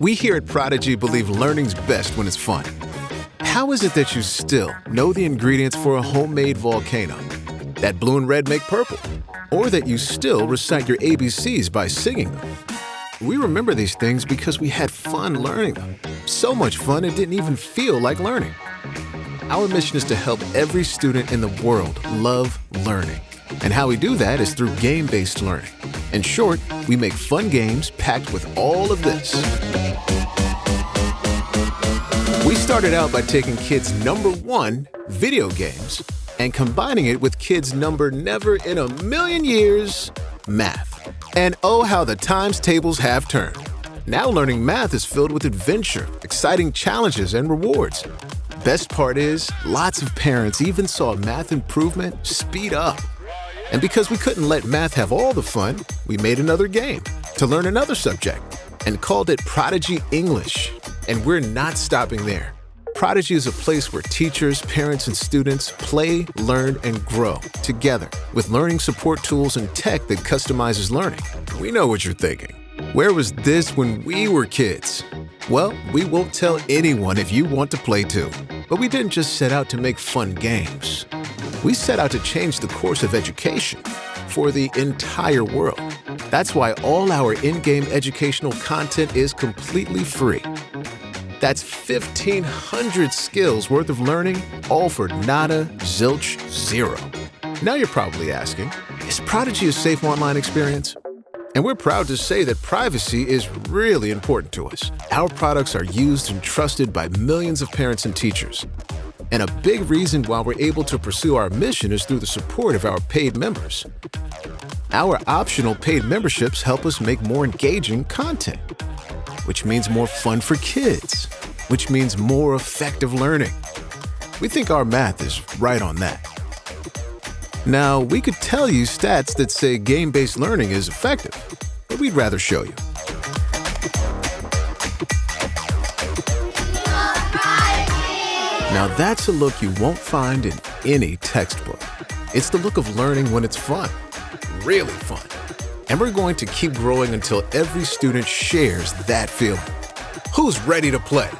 We here at Prodigy believe learning's best when it's fun. How is it that you still know the ingredients for a homemade volcano? That blue and red make purple? Or that you still recite your ABCs by singing them? We remember these things because we had fun learning them. So much fun it didn't even feel like learning. Our mission is to help every student in the world love learning. And how we do that is through game-based learning. In short, we make fun games packed with all of this. We started out by taking kids' number one, video games, and combining it with kids' number never in a million years, math. And oh, how the times tables have turned. Now learning math is filled with adventure, exciting challenges, and rewards. Best part is, lots of parents even saw math improvement speed up. And because we couldn't let math have all the fun, we made another game to learn another subject and called it Prodigy English. And we're not stopping there. Prodigy is a place where teachers, parents, and students play, learn, and grow together with learning support tools and tech that customizes learning. We know what you're thinking. Where was this when we were kids? Well, we won't tell anyone if you want to play too. But we didn't just set out to make fun games. We set out to change the course of education for the entire world. That's why all our in-game educational content is completely free. That's 1,500 skills worth of learning, all for nada, zilch, zero. Now you're probably asking, is Prodigy a safe online experience? And we're proud to say that privacy is really important to us. Our products are used and trusted by millions of parents and teachers. And a big reason why we're able to pursue our mission is through the support of our paid members. Our optional paid memberships help us make more engaging content, which means more fun for kids, which means more effective learning. We think our math is right on that. Now, we could tell you stats that say game-based learning is effective, but we'd rather show you. Now that's a look you won't find in any textbook. It's the look of learning when it's fun, really fun. And we're going to keep growing until every student shares that feeling. Who's ready to play?